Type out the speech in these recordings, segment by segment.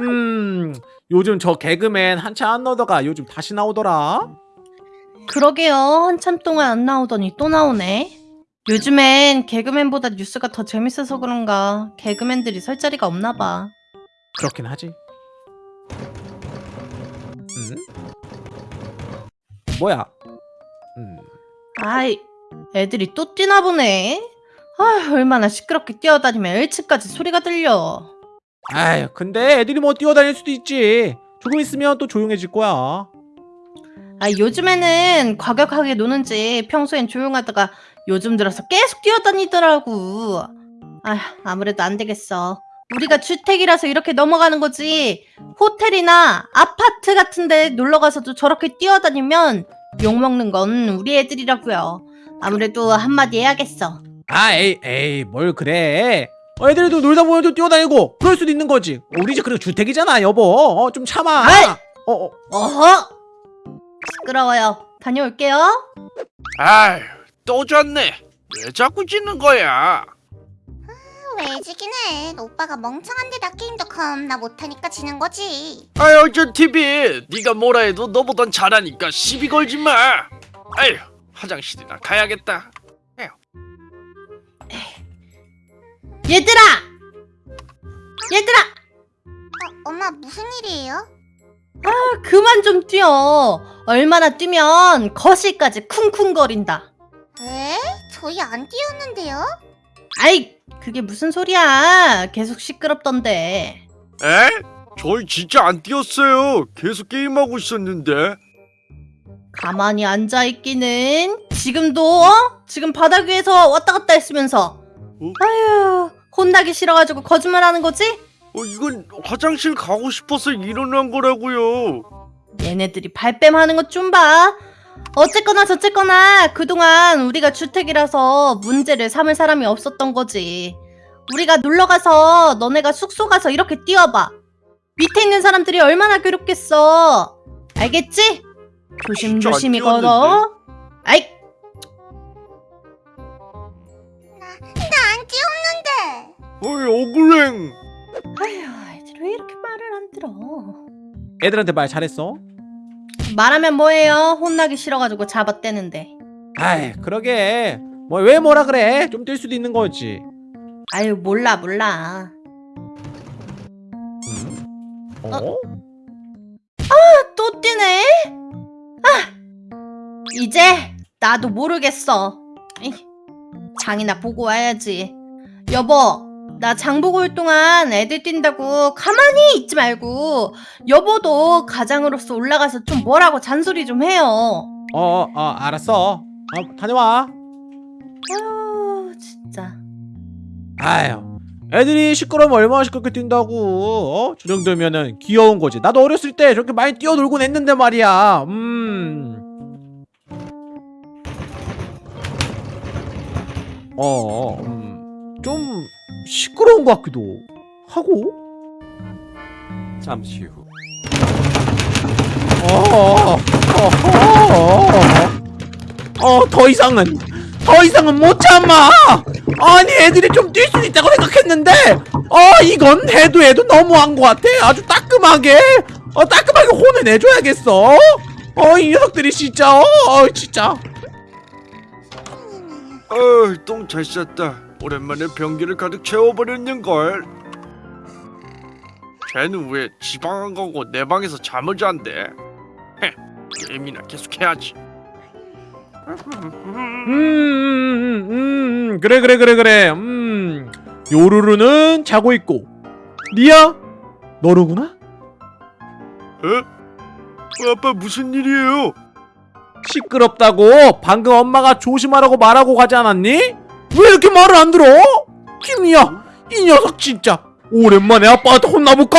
음 요즘 저 개그맨 한참 안 나오다가 요즘 다시 나오더라 그러게요. 한참 동안 안 나오더니 또 나오네. 요즘엔 개그맨보다 뉴스가 더 재밌어서 그런가 개그맨들이 설 자리가 없나 봐. 그렇긴 하지 음? 뭐야 음 아이, 애들이 또 뛰나 보네. 아, 얼마나 시끄럽게 뛰어다니면 1층까지 소리가 들려. 아휴 근데 애들이 뭐 뛰어다닐 수도 있지 조금 있으면 또 조용해질 거야 아, 요즘에는 과격하게 노는지 평소엔 조용하다가 요즘 들어서 계속 뛰어다니더라고. 아, 아무래도 안 되겠어. 우리가 주택이라서 이렇게 넘어가는 거지. 호텔이나 아파트 같은 데 놀러 가서도 저렇게 뛰어다니면 욕먹는 건 우리 애들이라고요. 아무래도 한마디 해야겠어. 아 에이 에이 뭘 그래 어, 애들도 놀다 보면 또 뛰어다니고 그럴 수도 있는 거지 우리 집 그리고 주택이잖아 여보 어, 좀 참아 아이! 어, 어. 어허! 시끄러워요. 다녀올게요. 아휴 또 졌네 왜 자꾸 지는 거야 왜 지긴 해? 오빠가 멍청한데 나 게임도 겁나 못하니까 지는 거지. 아유 저 TV 네가 뭐라 해도 너보단 잘하니까 시비 걸지 마 아휴 화장실이나 가야겠다 얘들아! 얘들아! 어, 엄마 무슨 일이에요? 아, 그만 좀 뛰어. 얼마나 뛰면 거실까지 쿵쿵거린다. 에? 저희 안 뛰었는데요? 아이, 그게 무슨 소리야. 계속 시끄럽던데. 에? 저희 진짜 안 뛰었어요 계속 게임하고 있었는데 가만히 앉아있기는 지금도 어? 지금 바닥 위에서 왔다 갔다 했으면서 어? 아휴 혼나기 싫어가지고 거짓말하는 거지? 어 이건 화장실 가고 싶어서 일어난 거라고요 얘네들이 발뺌하는 것 좀 봐. 어쨌거나 저쨌거나 그동안 우리가 주택이라서 문제를 삼을 사람이 없었던 거지. 우리가 놀러 가서 너네가 숙소 가서 이렇게 뛰어봐. 밑에 있는 사람들이 얼마나 괴롭겠어. 알겠지? 조심조심히 걸어. 아이, 어이 억울행 아휴, 애들 왜 이렇게 말을 안 들어? 애들한테 말 잘했어 말하면 뭐해요? 혼나기 싫어가지고 잡아떼는데. 아이 그러게 뭐 왜 뭐라 그래 좀 뛸 수도 있는 거지 아유, 몰라, 몰라. 어? 또 뛰네? 아! 이제 나도 모르겠어. 장이나 보고 와야지. 여보, 나 장 보고 올 동안 애들 뛴다고 가만히 있지 말고 여보도 가장으로서 올라가서 좀 뭐라고 잔소리 좀 해요. 어, 어 알았어 어, 다녀와 아유, 진짜. 아휴 애들이 시끄러우면 얼마나 시끄럽게 뛴다고 어? 저 정도면은 귀여운 거지 나도 어렸을 때 저렇게 많이 뛰어놀곤 했는데 말이야 음. 어, 음, 좀 시끄러운 것 같기도 하고 잠시 후 어, 어, 어, 어, 더 이상은 더 이상은 못 참아. 아니 애들이 좀 뛸 수 있다고 생각했는데, 어 이건 해도 해도 너무한 것 같아. 아주 따끔하게, 어 따끔하게 혼을 내줘야겠어. 어 이 녀석들이 진짜, 어, 어 진짜. 어이 똥잘 쌌다 오랜만에 변기를 가득 채워버렸는걸 쟤는 왜 지방 안 가고 내 방에서 잠을 잔대 헤 게임이나 계속해야지 음, 음, 음, 음, 그래 그래 그래 그래. 음, 요루루는 자고 있고, 리아 너로구나. 에? 어, 아빠 무슨 일이에요? 시끄럽다고 방금 엄마가 조심하라고 말하고 가지 않았니? 왜 이렇게 말을 안 들어? 김이야 이 녀석 진짜 오랜만에 아빠한테 혼나볼까?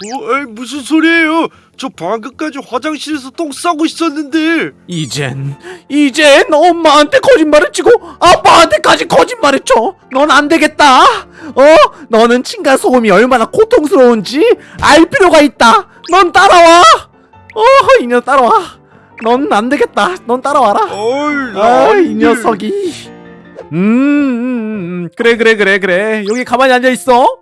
어, 에이, 무슨 소리예요? 저 방금까지 화장실에서 똥 싸고 있었는데 이젠 이젠 엄마한테 거짓말을 치고 아빠한테까지 거짓말을 쳐넌 안 되겠다 어? 너는 층간 소음이 얼마나 고통스러운지 알 필요가 있다 넌 따라와 어이 녀석 따라와 넌 안 되겠다 넌 따라와라 어이 아, 이. 녀석이. 음, 음, 음, 그래, 그래, 그래, 그래. 여기 가만히 앉아 있어.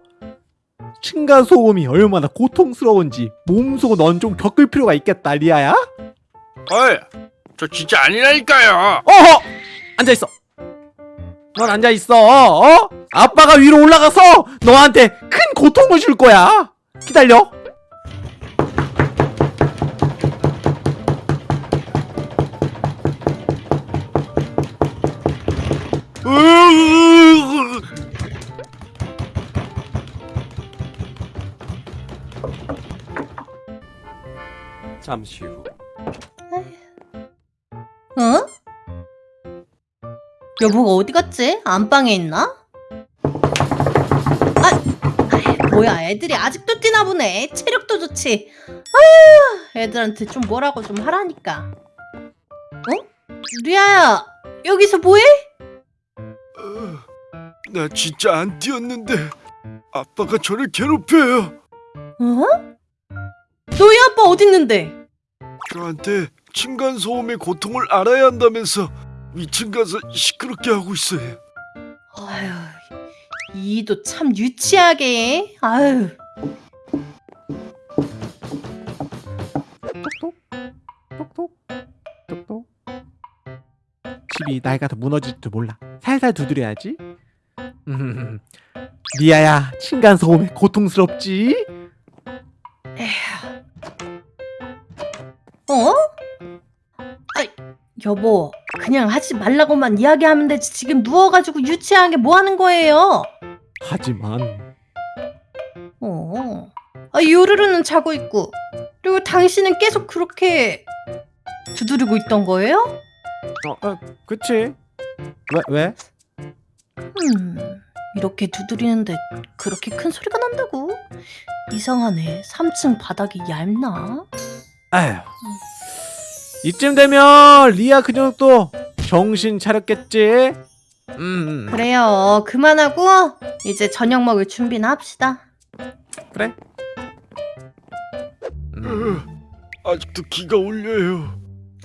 층간 소음이 얼마나 고통스러운지 몸소 넌 좀 겪을 필요가 있겠다 리아야 어이, 저 진짜 아니라니까요. 어허 앉아 있어 넌 앉아 있어 어 아빠가 위로 올라가서 너한테 큰 고통을 줄 거야 기다려 잠시 후 어? 여보가 어디 갔지? 안방에 있나? 아, 아이, 뭐야 애들이 아직도 뛰나 보네 체력도 좋지 아휴 애들한테 좀 뭐라고 좀 하라니까 어? 리아야 여기서 뭐해? 나 진짜 안 뛰었는데 아빠가 저를 괴롭혀요. 어? 너희 아빠 어딨는데? 저한테 층간 소음의 고통을 알아야 한다면서 위층 가서 시끄럽게 하고 있어요. 아휴 이도 참 유치하게 아휴 똑똑 똑똑 집이 나이가 더 무너질 줄 몰라 살살 두드려야지 음, 리아야 층간 소음에 고통스럽지? 여보, 그냥 하지 말라고만 이야기하면 되지. 지금 누워가지고 유치하게 뭐 하는 거예요? 하지만 어. 아, 요르르는 자고 있고, 그리고 당신은 계속 그렇게 두드리고 있던 거예요? 어, 어 그치 왜 왜? 음, 이렇게 두드리는데 그렇게 큰 소리가 난다고? 이상하네. 3층 바닥이 얇나? 아휴 이쯤 되면 리아 그녀 또 정신 차렸겠지? 음 그래요. 그만하고 이제 저녁 먹을 준비나 합시다. 그래 음. 아직도 기가 울려요.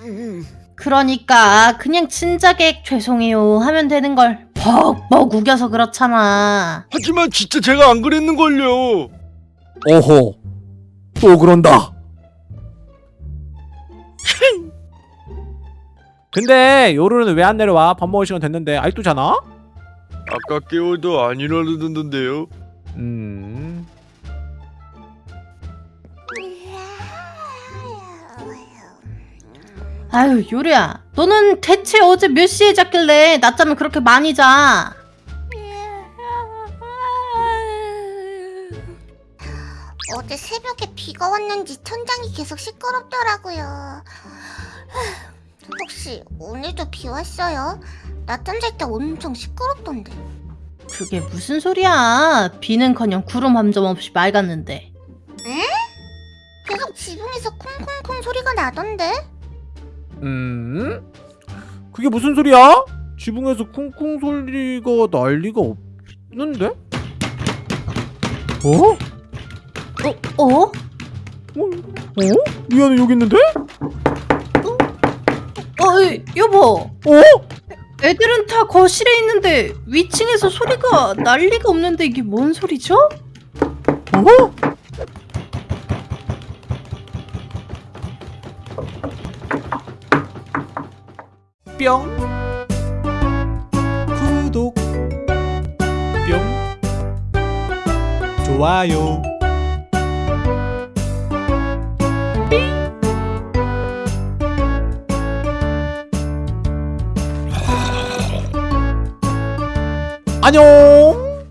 음. 그러니까 그냥 진작에 죄송해요 하면 되는 걸 벅벅 우겨서 그렇잖아. 하지만 진짜 제가 안 그랬는걸요. 오호 또 그런다 근데 요루는 왜 안 내려와? 밥 먹을 시간 됐는데 아직도 자나? 아까 깨워도 안 일어나던데요. 음 아유 요리야, 너는 대체 어제 몇 시에 잤길래 낮잠을 그렇게 많이 자? 어제 새벽에 비가 왔는지 천장이 계속 시끄럽더라고요. 혹시 오늘도 비 왔어요? 낮잠 잘 때 엄청 시끄럽던데. 그게 무슨 소리야? 비는커녕 구름 한 점 없이 맑았는데. 계속 지붕에서 콩콩콩 소리가 나던데? 음? 그게 무슨 소리야? 지붕에서 쿵쿵 소리가 날 리가 없는데? 어? 어? 어? 어? 어? 리아는 여기 있는데? 어, 이, 여보. 어? 애들은 다 거실에 있는데 위층에서 소리가 날 리가 없는데 이게 뭔 소리죠? 어? 뿅 구독 뿅 좋아요 안녕